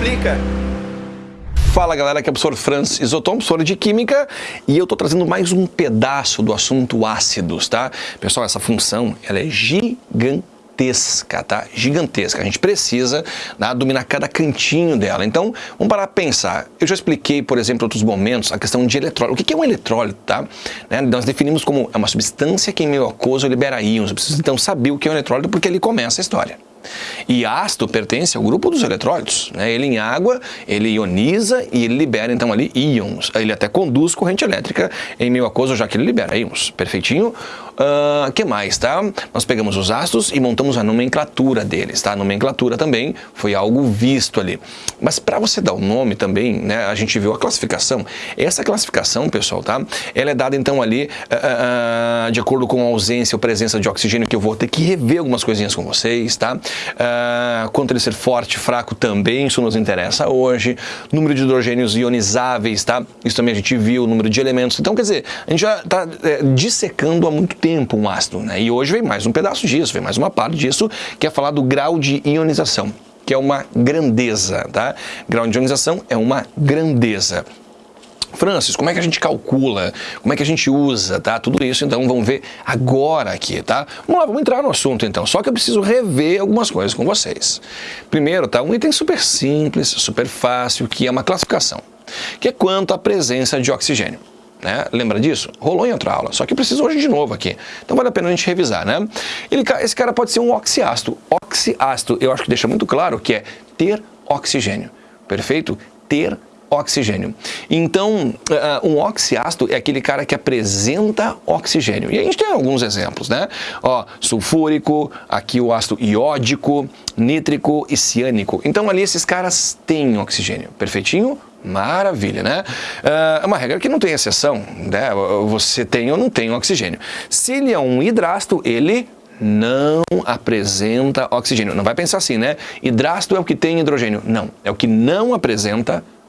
explica. Fala galera, aqui é o professor Franz Isotom, professor de Química, e eu tô trazendo mais um pedaço do assunto ácidos, tá? Pessoal, essa função, ela é gigantesca, tá? Gigantesca. A gente precisa né, dominar cada cantinho dela. Então, vamos parar para pensar. Eu já expliquei, por exemplo, em outros momentos, a questão de eletrólito. O que é um eletrólito, tá? Né, nós definimos como é uma substância que em meio aquoso libera íons. Eu preciso então saber o que é um eletrólito porque ele começa a história. E ácido pertence ao grupo dos eletrólitos. Né? Ele em água, ele ioniza e ele libera então ali íons. Ele até conduz corrente elétrica em meio aquoso, já que ele libera íons. Perfeitinho? O uh, que mais, tá? Nós pegamos os ácidos e montamos a nomenclatura deles, tá? A nomenclatura também foi algo visto ali. Mas para você dar o nome também, né? A gente viu a classificação. Essa classificação, pessoal, tá? Ela é dada então ali uh, uh, de acordo com a ausência ou presença de oxigênio, que eu vou ter que rever algumas coisinhas com vocês, tá? Quanto ele ser forte, fraco também, isso nos interessa hoje. Número de hidrogênios ionizáveis, tá? Isso também a gente viu, número de elementos. Então, quer dizer, a gente já está é, dissecando há muito tempo um ácido, né? E hoje vem mais um pedaço disso, vem mais uma parte disso, que é falar do grau de ionização, que é uma grandeza, tá? Grau de ionização é uma grandeza. Francis, como é que a gente calcula? Como é que a gente usa, tá? Tudo isso, então, vamos ver agora aqui, tá? Vamos lá, vamos entrar no assunto, então. Só que eu preciso rever algumas coisas com vocês. Primeiro, tá? Um item super simples, super fácil, que é uma classificação, que é quanto à presença de oxigênio. Né? Lembra disso? Rolou em outra aula, só que preciso hoje de novo aqui. Então vale a pena a gente revisar, né? Ele, esse cara pode ser um oxiácido. Oxiácido, eu acho que deixa muito claro que é ter oxigênio. Perfeito? Ter oxigênio. Então, uh, um oxiácido é aquele cara que apresenta oxigênio. E a gente tem alguns exemplos, né? Ó, sulfúrico, aqui o ácido iódico, nítrico e ciânico. Então ali esses caras têm oxigênio. Perfeitinho? Maravilha, né? É uma regra que não tem exceção, né? Você tem ou não tem oxigênio. Se ele é um hidrácido, ele não apresenta oxigênio. Não vai pensar assim, né? Hidrácido é o que tem hidrogênio. Não, é o que não apresenta oxigênio.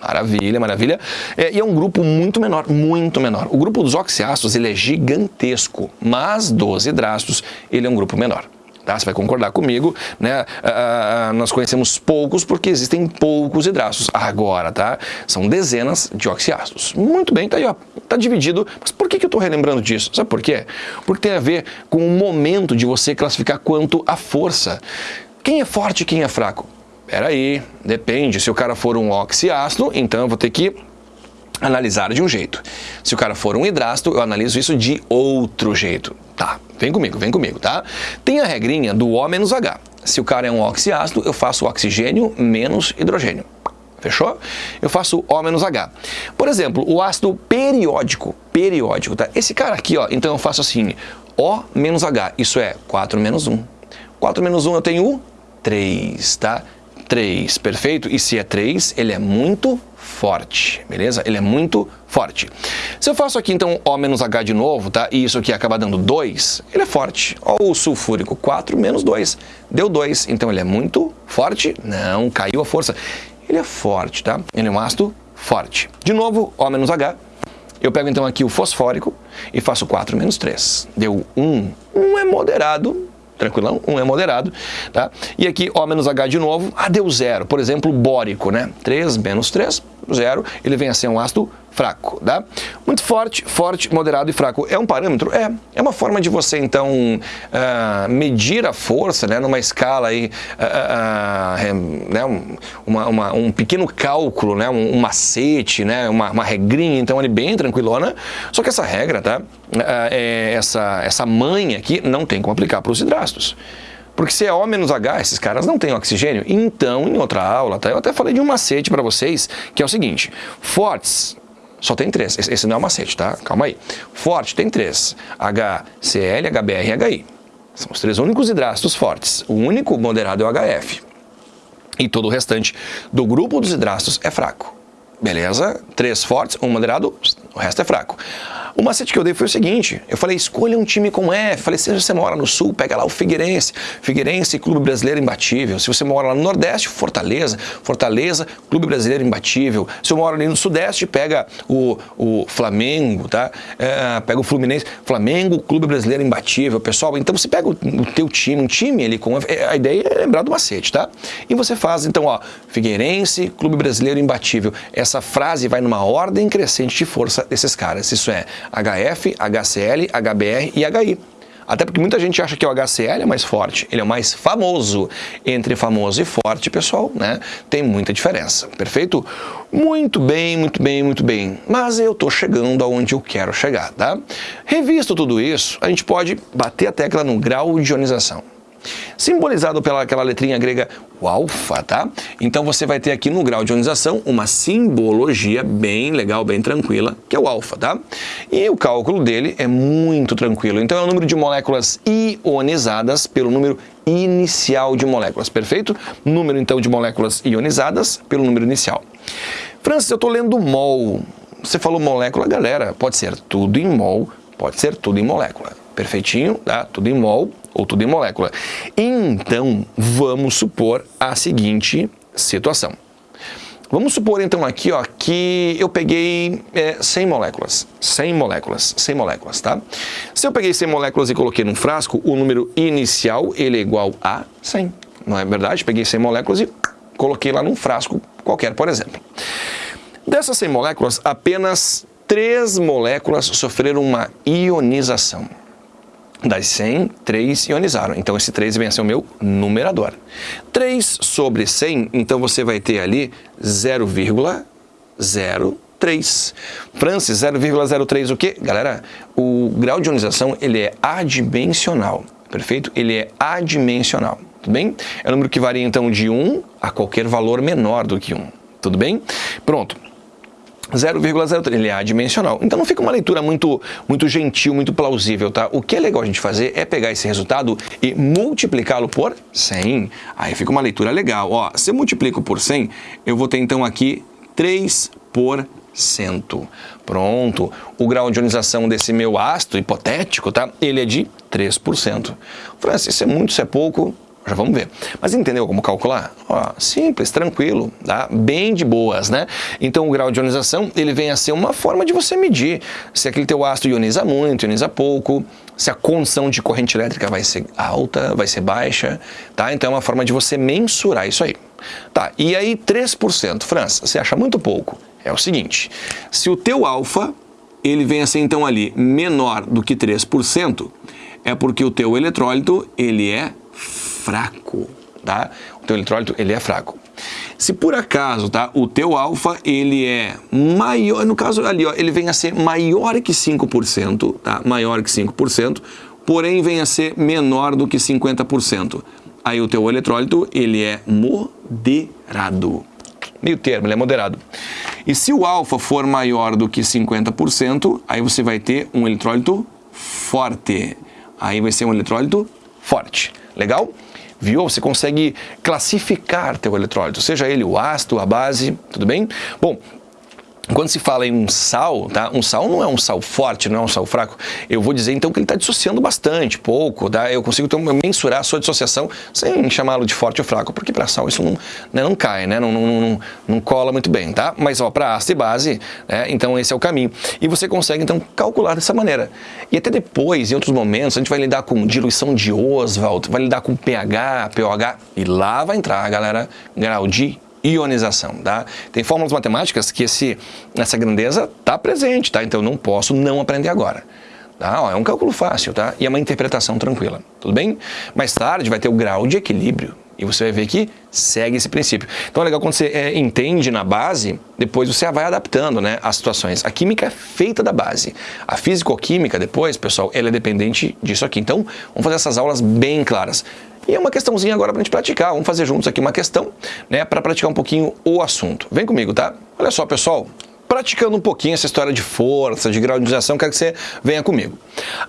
Maravilha, maravilha. É, e é um grupo muito menor, muito menor. O grupo dos oxiácidos ele é gigantesco, mas dos hidrácidos ele é um grupo menor. Tá? Você vai concordar comigo, né? Ah, nós conhecemos poucos porque existem poucos hidratos. Agora, tá? São dezenas de oxiácidos. Muito bem, tá aí, ó. Tá dividido. Mas por que, que eu estou relembrando disso? Sabe por quê? Porque tem a ver com o momento de você classificar quanto a força. Quem é forte e quem é fraco? Peraí, depende. Se o cara for um oxiácido, então eu vou ter que analisar de um jeito. Se o cara for um hidrácido, eu analiso isso de outro jeito. Tá, vem comigo, vem comigo, tá? Tem a regrinha do O menos H. Se o cara é um oxiácido, eu faço oxigênio menos hidrogênio. Fechou? Eu faço O menos H. Por exemplo, o ácido periódico, periódico, tá? Esse cara aqui, ó, então eu faço assim, O menos H, isso é 4 menos 1. 4 menos 1 eu tenho 3, tá? 3, perfeito? E se é 3, ele é muito forte, beleza? Ele é muito forte. Se eu faço aqui então O menos H de novo, tá? E isso aqui acaba dando 2, ele é forte. Ó, o sulfúrico 4 menos 2, deu 2. Então ele é muito forte? Não, caiu a força. Ele é forte, tá? Ele é um ácido forte. De novo, O menos H. Eu pego então aqui o fosfórico e faço 4 menos 3. Deu 1. 1 é moderado, tranquilão, um é moderado, tá? E aqui O menos H de novo, ah, deu zero, por exemplo, bórico, né? 3 menos 3, zero, ele vem a ser um ácido fraco, tá? Muito forte, forte, moderado e fraco. É um parâmetro? É. É uma forma de você, então, uh, medir a força, né, numa escala aí, uh, uh, né, uma, uma, um pequeno cálculo, né, um, um macete, né, uma, uma regrinha, então, ali bem tranquilona. Só que essa regra, tá? É, essa, essa manha aqui não tem como aplicar para os hidrácidos. Porque se é O menos H, esses caras não têm oxigênio. Então, em outra aula, tá? eu até falei de um macete para vocês, que é o seguinte, fortes só tem três. Esse não é o macete, tá? Calma aí. Forte tem três. HCl, HBr e HI. São os três únicos hidrácidos fortes. O único moderado é o HF. E todo o restante do grupo dos hidrácidos é fraco. Beleza? Três fortes, um moderado, o resto é fraco. O macete que eu dei foi o seguinte, eu falei, escolha um time com F, falei, se você mora no Sul, pega lá o Figueirense, Figueirense, Clube Brasileiro imbatível. Se você mora lá no Nordeste, Fortaleza, Fortaleza, Clube Brasileiro imbatível. Se eu moro ali no Sudeste, pega o, o Flamengo, tá? É, pega o Fluminense, Flamengo, Clube Brasileiro imbatível. Pessoal, então você pega o, o teu time, um time ali com... A ideia é lembrar do macete, tá? E você faz, então, ó, Figueirense, Clube Brasileiro imbatível. Essa frase vai numa ordem crescente de força desses caras. Isso é HF, HCL, HBR e HI. Até porque muita gente acha que o HCL é mais forte, ele é o mais famoso. Entre famoso e forte, pessoal, né, tem muita diferença, perfeito? Muito bem, muito bem, muito bem. Mas eu estou chegando aonde eu quero chegar, tá? Revisto tudo isso, a gente pode bater a tecla no grau de ionização simbolizado pela aquela letrinha grega o alfa, tá? Então você vai ter aqui no grau de ionização uma simbologia bem legal, bem tranquila, que é o alfa, tá? E o cálculo dele é muito tranquilo. Então é o número de moléculas ionizadas pelo número inicial de moléculas, perfeito? Número então de moléculas ionizadas pelo número inicial. Francis, eu estou lendo mol. Você falou molécula, galera, pode ser tudo em mol, pode ser tudo em molécula. Perfeitinho, tá? Tudo em mol, ou tudo em molécula. Então, vamos supor a seguinte situação. Vamos supor então aqui ó, que eu peguei é, 100 moléculas, 100 moléculas, 100 moléculas, tá? Se eu peguei 100 moléculas e coloquei num frasco, o número inicial ele é igual a 100, não é verdade? Peguei 100 moléculas e coloquei lá num frasco qualquer, por exemplo. Dessas 100 moléculas, apenas 3 moléculas sofreram uma ionização. Das 100, 3 ionizaram. Então, esse 3 vem a ser o meu numerador. 3 sobre 100, então você vai ter ali 0,03. Francis, 0,03 o quê? Galera, o grau de ionização ele é adimensional, perfeito? Ele é adimensional, tudo bem? É um número que varia então de 1 a qualquer valor menor do que 1, tudo bem? Pronto. 0,03, ele é adimensional. Então não fica uma leitura muito, muito gentil, muito plausível, tá? O que é legal a gente fazer é pegar esse resultado e multiplicá-lo por 100. Aí fica uma leitura legal. Ó, se eu multiplico por 100, eu vou ter então aqui 3 por cento. Pronto, o grau de ionização desse meu ácido hipotético, tá? Ele é de 3%. Francis, isso é muito, isso é pouco? Já vamos ver. Mas entendeu como calcular? Ó, simples, tranquilo, tá? bem de boas, né? Então o grau de ionização ele vem a ser uma forma de você medir se aquele teu ácido ioniza muito, ioniza pouco, se a condição de corrente elétrica vai ser alta, vai ser baixa, tá? Então é uma forma de você mensurar isso aí. Tá, e aí 3%, França, você acha muito pouco? É o seguinte, se o teu alfa, ele vem a ser então ali menor do que 3%, é porque o teu eletrólito, ele é fraco, tá? O teu eletrólito, ele é fraco. Se por acaso, tá, o teu alfa, ele é maior, no caso ali, ó, ele vem a ser maior que 5%, tá? Maior que 5%, porém vem a ser menor do que 50%. Aí o teu eletrólito, ele é moderado. Meio termo, ele é moderado. E se o alfa for maior do que 50%, aí você vai ter um eletrólito forte. Aí vai ser um eletrólito forte. Legal? Viu? Você consegue classificar teu eletrólito, seja ele o ácido, a base, tudo bem? Bom, quando se fala em um sal, tá? um sal não é um sal forte, não é um sal fraco. Eu vou dizer então que ele está dissociando bastante, pouco. Tá? Eu consigo então, mensurar a sua dissociação sem chamá-lo de forte ou fraco, porque para sal isso não, né, não cai, né? não, não, não, não cola muito bem. Tá? Mas para ácido e base, né? então esse é o caminho. E você consegue então calcular dessa maneira. E até depois, em outros momentos, a gente vai lidar com diluição de Oswald, vai lidar com pH, pOH, e lá vai entrar, galera, grau de ionização, tá? Tem fórmulas matemáticas que esse, essa grandeza está presente, tá? Então não posso não aprender agora. Tá? Ó, é um cálculo fácil, tá? E é uma interpretação tranquila, tudo bem? Mais tarde vai ter o grau de equilíbrio e você vai ver que segue esse princípio. Então é legal quando você é, entende na base, depois você vai adaptando né, as situações. A química é feita da base. A físico-química depois, pessoal, ela é dependente disso aqui. Então vamos fazer essas aulas bem claras. E é uma questãozinha agora para a gente praticar. Vamos fazer juntos aqui uma questão, né, para praticar um pouquinho o assunto. Vem comigo, tá? Olha só, pessoal. Praticando um pouquinho essa história de força, de grau de ionização, quero que você venha comigo.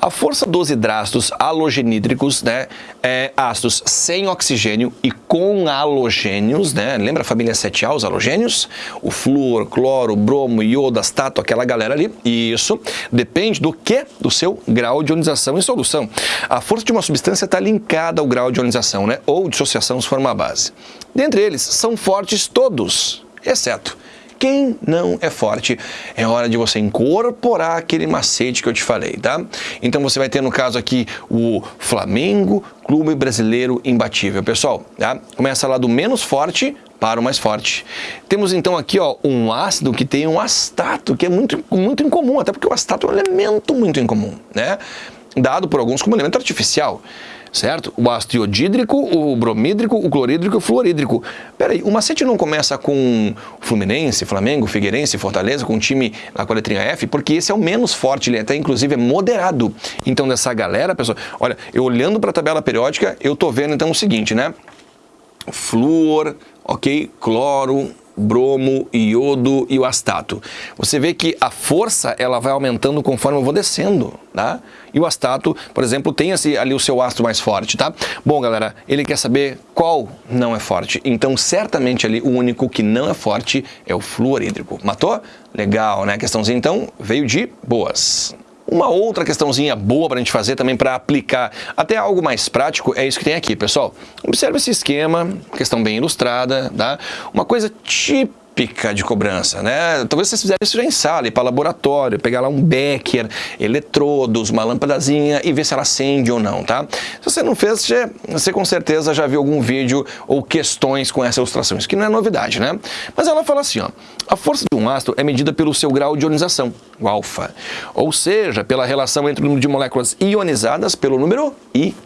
A força dos hidratos halogenídricos, né, é ácidos sem oxigênio e com halogênios, né, lembra a família 7A, os halogênios? O flúor, cloro, bromo, iodo, astato, aquela galera ali, isso depende do que? Do seu grau de ionização em solução. A força de uma substância está linkada ao grau de ionização, né, ou dissociação se for uma base. Dentre eles, são fortes todos, exceto quem não é forte, é hora de você incorporar aquele macete que eu te falei, tá? Então você vai ter no caso aqui o Flamengo, Clube Brasileiro Imbatível. Pessoal, tá? começa lá do menos forte para o mais forte. Temos então aqui ó, um ácido que tem um astato, que é muito, muito incomum, até porque o astato é um elemento muito incomum, né? Dado por alguns como elemento artificial certo? O ácido iodídrico, o bromídrico, o clorídrico e o fluorídrico. Peraí, o macete não começa com Fluminense, Flamengo, Figueirense, Fortaleza, com um time lá com a letrinha F, porque esse é o menos forte, ele até inclusive é moderado. Então dessa galera, pessoal, olha, eu olhando para a tabela periódica, eu tô vendo então o seguinte, né? Flúor, ok, cloro, bromo, iodo e o astato. Você vê que a força ela vai aumentando conforme eu vou descendo, tá? E o astato, por exemplo, tem esse, ali o seu ácido mais forte, tá? Bom, galera, ele quer saber qual não é forte. Então, certamente ali o único que não é forte é o fluorídrico. Matou? Legal, né? A questãozinha então veio de boas. Uma outra questãozinha boa para a gente fazer também para aplicar até algo mais prático é isso que tem aqui, pessoal. Observe esse esquema, questão bem ilustrada, tá? Uma coisa típica típica de cobrança, né? Talvez vocês fizerem isso já em sala, ir para laboratório, pegar lá um becker, eletrodos, uma lâmpadazinha e ver se ela acende ou não, tá? Se você não fez, você, com certeza já viu algum vídeo ou questões com essa ilustração, isso que não é novidade, né? Mas ela fala assim, ó, a força de um ácido é medida pelo seu grau de ionização, o alfa, ou seja, pela relação entre o número de moléculas ionizadas pelo número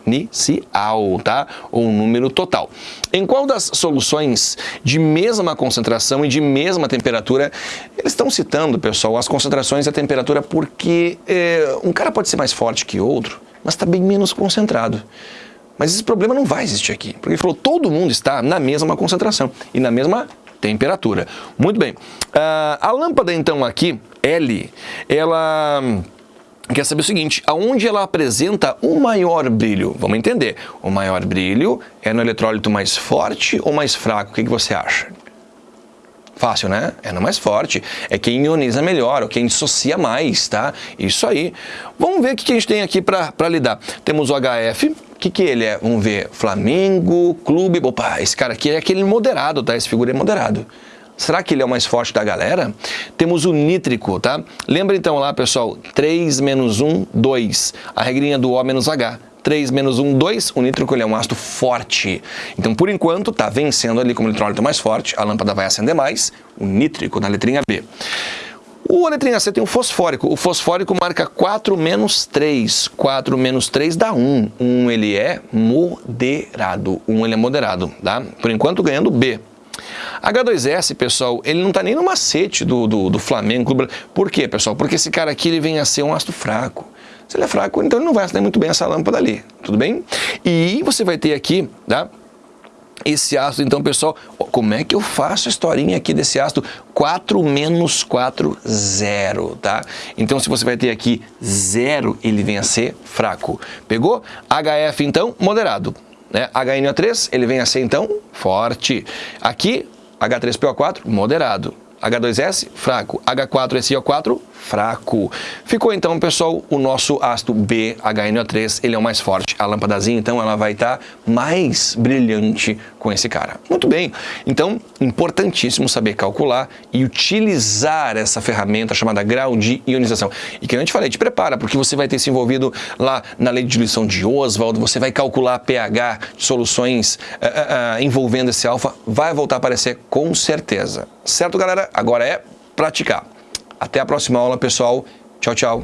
inicial, tá? Ou número total. Em qual das soluções de mesma concentração e de mesma temperatura, eles estão citando, pessoal, as concentrações e a temperatura porque é, um cara pode ser mais forte que outro, mas está bem menos concentrado. Mas esse problema não vai existir aqui, porque ele falou todo mundo está na mesma concentração e na mesma temperatura. Muito bem. Uh, a lâmpada, então, aqui, L, ela quer saber o seguinte, aonde ela apresenta o maior brilho? Vamos entender. O maior brilho é no eletrólito mais forte ou mais fraco? O que, que você acha? Fácil, né? É no mais forte. É quem ioniza melhor, ou quem dissocia mais, tá? Isso aí. Vamos ver o que a gente tem aqui para lidar. Temos o HF, o que, que ele é? Vamos ver, Flamengo, Clube... Opa, esse cara aqui é aquele moderado, tá? Esse figura é moderado. Será que ele é o mais forte da galera? Temos o nítrico, tá? Lembra então lá, pessoal, 3 menos 1, 2. A regrinha do O menos H. 3 menos 1, 2, o nítrico ele é um ácido forte. Então, por enquanto, está vencendo ali como eletrólito mais forte, a lâmpada vai acender mais, o nítrico na letrinha B. O letrinha C tem o fosfórico. O fosfórico marca 4 menos 3. 4 menos 3 dá 1. 1 ele é moderado. 1 ele é moderado, tá? Por enquanto ganhando B. H2S, pessoal, ele não está nem no macete do, do, do Flamengo. Por quê, pessoal? Porque esse cara aqui ele vem a ser um ácido fraco. Se ele é fraco, então ele não vai acender muito bem essa lâmpada ali, tudo bem? E você vai ter aqui, tá? Esse ácido, então, pessoal, como é que eu faço a historinha aqui desse ácido? 4 menos 4, 0, tá? Então, se você vai ter aqui 0, ele vem a ser fraco. Pegou? HF, então, moderado. Né? HNO3, ele vem a ser, então, forte. Aqui, H3PO4, moderado. H2S, fraco. H4SiO4, fraco. Ficou então, pessoal, o nosso ácido BHNO3, ele é o mais forte. A lâmpadazinha, então, ela vai estar tá mais brilhante com esse cara. Muito bem, então, importantíssimo saber calcular e utilizar essa ferramenta chamada grau de ionização. E que eu te falei, te prepara, porque você vai ter se envolvido lá na lei de diluição de Oswald, você vai calcular pH de soluções uh, uh, envolvendo esse alfa, vai voltar a aparecer com certeza. Certo, galera? Agora é praticar. Até a próxima aula, pessoal. Tchau, tchau.